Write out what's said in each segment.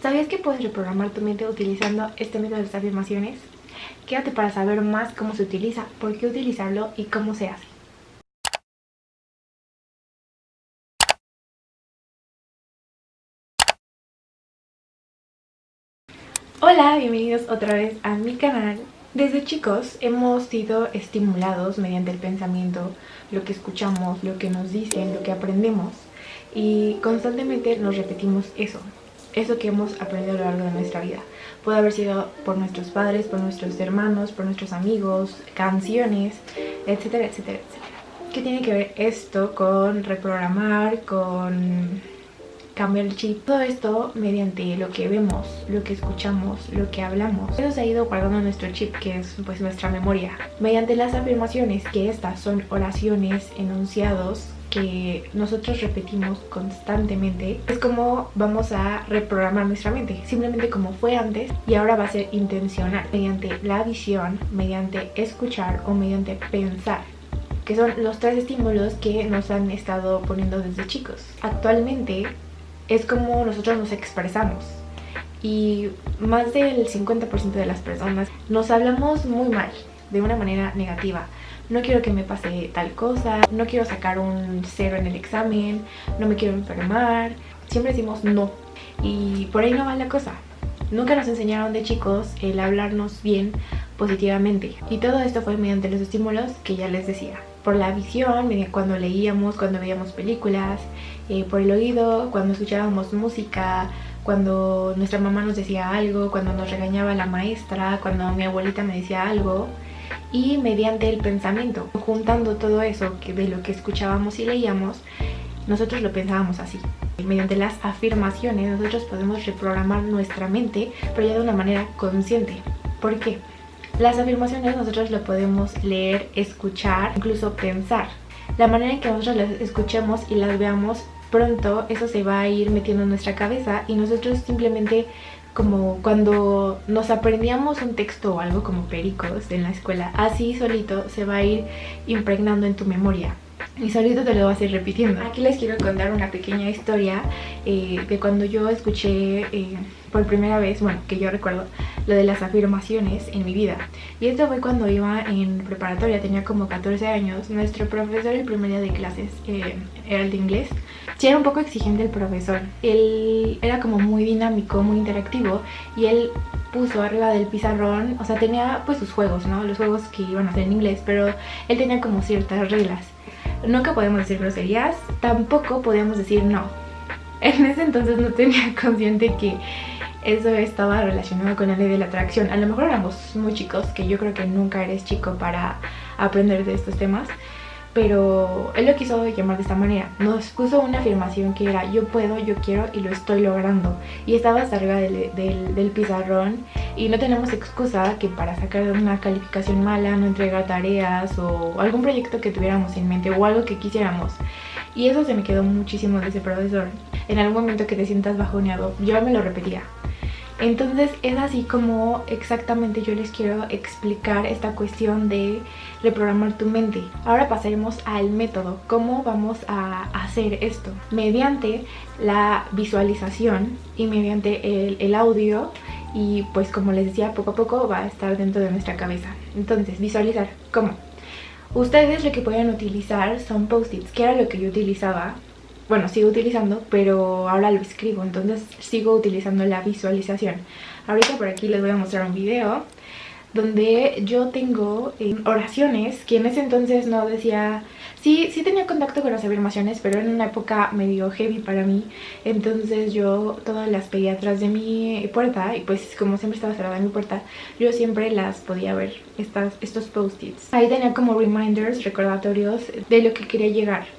¿Sabías que puedes reprogramar tu mente utilizando este método de las afirmaciones? Quédate para saber más cómo se utiliza, por qué utilizarlo y cómo se hace. Hola, bienvenidos otra vez a mi canal. Desde chicos hemos sido estimulados mediante el pensamiento, lo que escuchamos, lo que nos dicen, lo que aprendemos y constantemente nos repetimos eso, eso que hemos aprendido a lo largo de nuestra vida. Puede haber sido por nuestros padres, por nuestros hermanos, por nuestros amigos, canciones, etcétera, etcétera, etcétera. ¿Qué tiene que ver esto con reprogramar, con cambiar el chip? Todo esto mediante lo que vemos, lo que escuchamos, lo que hablamos. Eso se ha ido guardando nuestro chip, que es pues nuestra memoria. Mediante las afirmaciones, que estas son oraciones, enunciados, que nosotros repetimos constantemente es como vamos a reprogramar nuestra mente. Simplemente como fue antes y ahora va a ser intencional mediante la visión, mediante escuchar o mediante pensar que son los tres estímulos que nos han estado poniendo desde chicos. Actualmente es como nosotros nos expresamos y más del 50% de las personas nos hablamos muy mal de una manera negativa no quiero que me pase tal cosa, no quiero sacar un cero en el examen, no me quiero enfermar. Siempre decimos no. Y por ahí no va la cosa. Nunca nos enseñaron de chicos el hablarnos bien positivamente. Y todo esto fue mediante los estímulos que ya les decía. Por la visión, cuando leíamos, cuando veíamos películas, eh, por el oído, cuando escuchábamos música, cuando nuestra mamá nos decía algo, cuando nos regañaba la maestra, cuando mi abuelita me decía algo y mediante el pensamiento, juntando todo eso que de lo que escuchábamos y leíamos, nosotros lo pensábamos así. Mediante las afirmaciones nosotros podemos reprogramar nuestra mente, pero ya de una manera consciente. ¿Por qué? Las afirmaciones nosotros lo podemos leer, escuchar, incluso pensar. La manera en que nosotros las escuchemos y las veamos, pronto eso se va a ir metiendo en nuestra cabeza y nosotros simplemente como cuando nos aprendíamos un texto o algo como pericos en la escuela, así solito se va a ir impregnando en tu memoria y solito te lo vas a ir repitiendo. Aquí les quiero contar una pequeña historia eh, de cuando yo escuché eh, por primera vez, bueno, que yo recuerdo, lo de las afirmaciones en mi vida. Y esto fue cuando iba en preparatoria, tenía como 14 años. Nuestro profesor el primer día de clases eh, era el de inglés sí era un poco exigente el profesor. Él era como muy dinámico, muy interactivo y él puso arriba del pizarrón, o sea, tenía pues sus juegos, ¿no? Los juegos que iban a hacer en inglés, pero él tenía como ciertas reglas. Nunca podíamos decir groserías, tampoco podíamos decir no. En ese entonces no tenía consciente que eso estaba relacionado con la ley de la atracción. A lo mejor éramos muy chicos, que yo creo que nunca eres chico para aprender de estos temas pero él lo quiso llamar de esta manera. Nos puso una afirmación que era yo puedo, yo quiero y lo estoy logrando. Y estaba hasta arriba del, pizarrón y no tenemos excusa que para sacar una calificación mala, no entregar tareas o algún proyecto que tuviéramos en mente o algo que quisiéramos. Y eso se me quedó muchísimo de ese profesor. En algún momento que te sientas bajoneado, yo me lo repetía. Entonces es así como exactamente yo les quiero explicar esta cuestión de reprogramar tu mente. Ahora pasaremos al método, cómo vamos a hacer esto. Mediante la visualización y mediante el, audio y pues como les decía poco a poco va a estar dentro de nuestra cabeza. Entonces visualizar, ¿cómo? Ustedes lo que pueden utilizar son post-its, que era lo que yo utilizaba bueno, sigo utilizando, pero ahora lo escribo, entonces sigo utilizando la visualización. Ahorita por aquí les voy a mostrar un video donde yo tengo eh, oraciones que en ese entonces no decía... Sí, sí tenía contacto con las afirmaciones, pero en una época medio heavy para mí. Entonces yo todas las pedía atrás de mi puerta y pues como siempre estaba cerrada mi puerta, yo siempre las podía ver, estas, estos post-its. Ahí tenía como reminders, recordatorios de lo que quería llegar.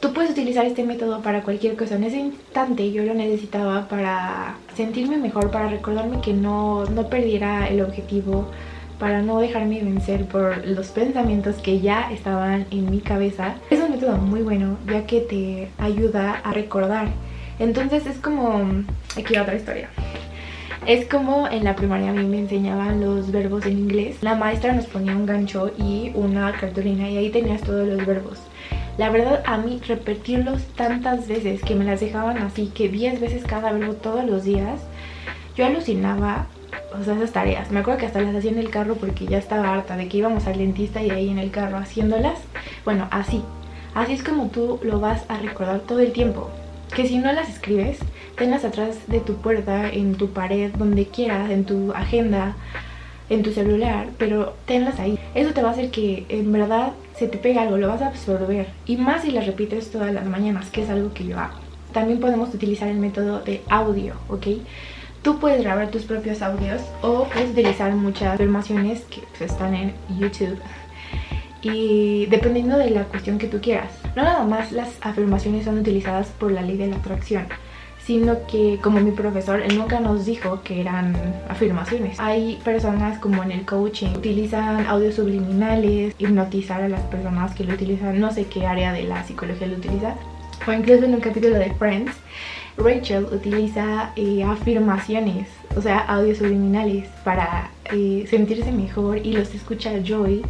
Tú puedes utilizar este método para cualquier cosa. En ese instante yo lo necesitaba para sentirme mejor, para recordarme que no, no perdiera el objetivo, para no dejarme vencer por los pensamientos que ya estaban en mi cabeza. Es un método muy bueno ya que te ayuda a recordar. Entonces es como... Aquí otra historia. Es como en la primaria a mí me enseñaban los verbos en inglés. La maestra nos ponía un gancho y una cartulina y ahí tenías todos los verbos. La verdad a mí repetirlos tantas veces que me las dejaban así, que 10 veces cada verbo todos los días, yo alucinaba o sea, esas tareas. Me acuerdo que hasta las hacía en el carro porque ya estaba harta de que íbamos al dentista y ahí en el carro haciéndolas. Bueno, así. Así es como tú lo vas a recordar todo el tiempo. Que si no las escribes, tenlas atrás de tu puerta, en tu pared, donde quieras, en tu agenda, en tu celular, pero tenlas ahí. Eso te va a hacer que en verdad se te pegue algo, lo vas a absorber. Y más si las repites todas las mañanas, que es algo que yo hago. También podemos utilizar el método de audio, ¿ok? Tú puedes grabar tus propios audios o puedes utilizar muchas afirmaciones que pues, están en YouTube y dependiendo de la cuestión que tú quieras. No nada más las afirmaciones son utilizadas por la ley de la atracción, sino que como mi profesor, él nunca nos dijo que eran afirmaciones. Hay personas como en el coaching, utilizan audios subliminales, hipnotizar a las personas que lo utilizan, no sé qué área de la psicología lo utiliza. O incluso en un capítulo de Friends, Rachel utiliza eh, afirmaciones, o sea, audios subliminales para eh, sentirse mejor y los escucha Joey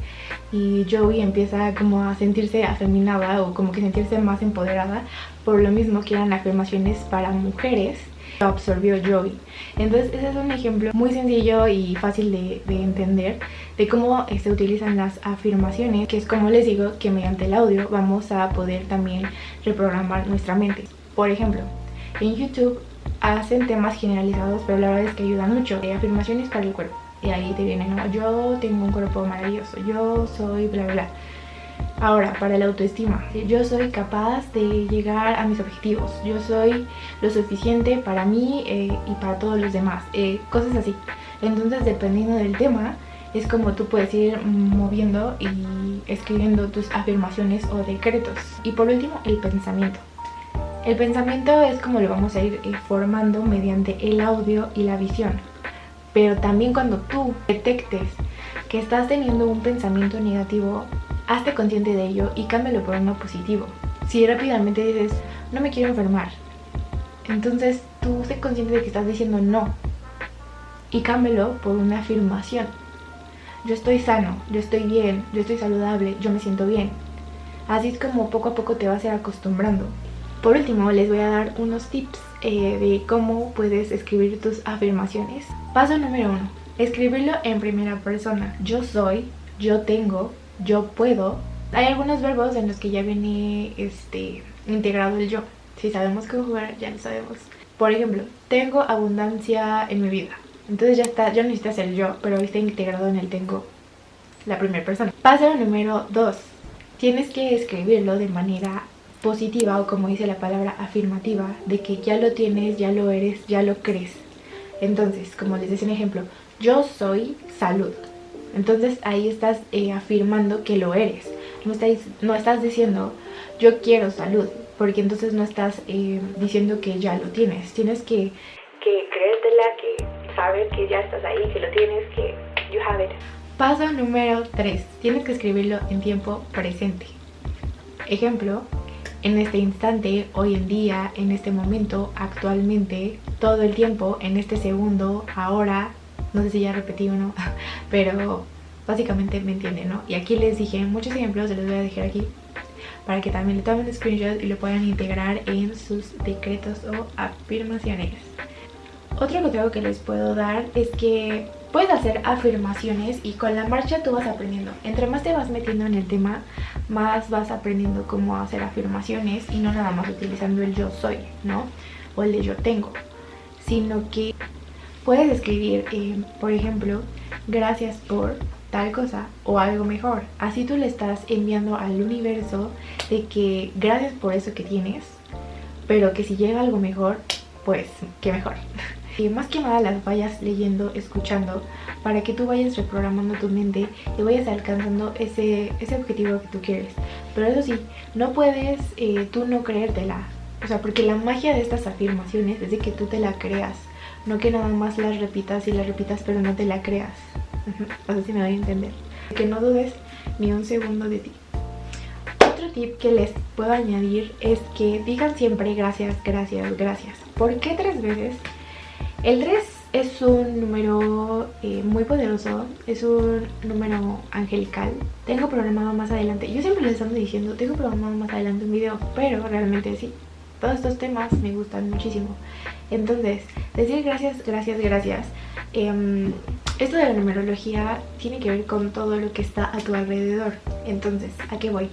y Joey empieza como a sentirse afeminada o como que sentirse más empoderada por lo mismo que eran afirmaciones para mujeres lo absorbió Joey. Entonces ese es un ejemplo muy sencillo y fácil de, de, entender de cómo se utilizan las afirmaciones, que es como les digo que mediante el audio vamos a poder también reprogramar nuestra mente. Por ejemplo, en YouTube hacen temas generalizados, pero la verdad es que ayudan mucho. Hay afirmaciones para el cuerpo. Y ahí te vienen, ¿no? yo tengo un cuerpo maravilloso, yo soy bla bla. Ahora, para la autoestima, yo soy capaz de llegar a mis objetivos, yo soy lo suficiente para mí eh, y para todos los demás, eh, cosas así. Entonces, dependiendo del tema, es como tú puedes ir moviendo y escribiendo tus afirmaciones o decretos. Y por último, el pensamiento. El pensamiento es como lo vamos a ir formando mediante el audio y la visión. Pero también cuando tú detectes que estás teniendo un pensamiento negativo, hazte consciente de ello y cámbialo por uno positivo. Si rápidamente dices, no me quiero enfermar, entonces tú sé consciente de que estás diciendo no y cámbialo por una afirmación. Yo estoy sano, yo estoy bien, yo estoy saludable, yo me siento bien. Así es como poco a poco te vas a ir acostumbrando. Por último, les voy a dar unos tips eh, de cómo puedes escribir tus afirmaciones. Paso número uno, escribirlo en primera persona. Yo soy, yo tengo, yo puedo. Hay algunos verbos en los que ya viene este, integrado el yo. Si sabemos cómo jugar, ya lo sabemos. Por ejemplo, tengo abundancia en mi vida. Entonces ya está, ya no necesitas el yo, pero está integrado en el tengo la primera persona. Paso número dos, tienes que escribirlo de manera positiva o como dice la palabra afirmativa de que ya lo tienes, ya lo eres, ya lo crees. Entonces, como les decía un ejemplo, yo soy salud. Entonces ahí estás eh, afirmando que lo eres. No estás, no estás diciendo yo quiero salud, porque entonces no estás eh, diciendo que ya lo tienes. Tienes que, que creértela, que saber que ya estás ahí, que lo tienes, que you have it. Paso número 3. Tienes que escribirlo en tiempo presente. Ejemplo, en este instante, hoy en día, en este momento, actualmente, todo el tiempo, en este segundo, ahora, no sé si ya repetí o no, pero básicamente me entienden, ¿no? Y aquí les dije muchos ejemplos, se los voy a dejar aquí para que también le tomen screenshot y lo puedan integrar en sus decretos o afirmaciones. Otro consejo que les puedo dar es que puedes hacer afirmaciones y con la marcha tú vas aprendiendo. Entre más te vas metiendo en el tema, más vas aprendiendo cómo hacer afirmaciones y no nada más utilizando el yo soy, ¿no? O el de yo tengo, sino que puedes escribir, eh, por ejemplo, gracias por tal cosa o algo mejor. Así tú le estás enviando al universo de que gracias por eso que tienes, pero que si llega algo mejor, pues qué mejor. Y más que nada las vayas leyendo, escuchando, para que tú vayas reprogramando tu mente y vayas alcanzando ese, ese objetivo que tú quieres. Pero eso sí, no puedes eh, tú no creértela. O sea, porque la magia de estas afirmaciones es de que tú te la creas. No que nada más las repitas y las repitas pero no te la creas. No sé si me doy a entender. Que no dudes ni un segundo de ti. Otro tip que les puedo añadir es que digan siempre gracias, gracias, gracias. ¿Por qué tres veces? El 3 es un número eh, muy poderoso, es un número angelical. Tengo programado más adelante, yo siempre les ando diciendo, tengo programado más adelante un video, pero realmente sí, todos estos temas me gustan muchísimo. Entonces, decir gracias, gracias, gracias. Em, esto de la numerología tiene que ver con todo lo que está a tu alrededor. Entonces, ¿a qué voy?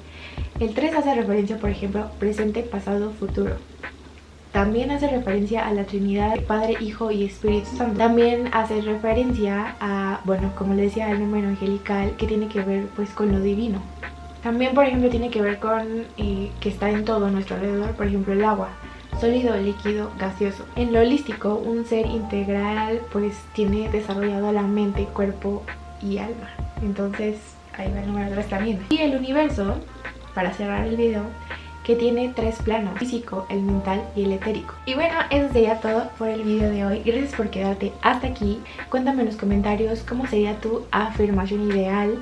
El 3 hace referencia, por ejemplo, presente, pasado, futuro. También hace referencia a la Trinidad, Padre, Hijo y Espíritu Santo. También hace referencia a, bueno, como le decía, el número angelical que tiene que ver pues con lo divino. También, por ejemplo, tiene que ver con eh, que está en todo nuestro alrededor, por ejemplo, el agua sólido, líquido, gaseoso. En lo holístico, un ser integral pues tiene desarrollado la mente, cuerpo y alma. Entonces, ahí va el número 3 también. Y el universo, para cerrar el video, que tiene tres planos, físico, el mental y el etérico. Y bueno, eso sería todo por el video de hoy. Gracias por quedarte hasta aquí. Cuéntame en los comentarios cómo sería tu afirmación ideal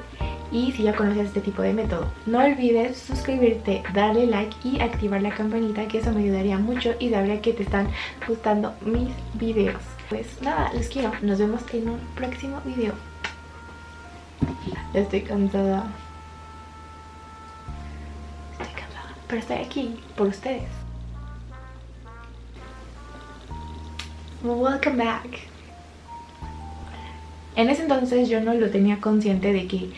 y si ya conoces este tipo de método. No olvides suscribirte, darle like y activar la campanita que eso me ayudaría mucho y sabría que te están gustando mis videos. Pues nada, los quiero. Nos vemos en un próximo video. Estoy cansada. Pero estoy aquí por ustedes. Welcome back. En ese entonces yo no lo tenía consciente de que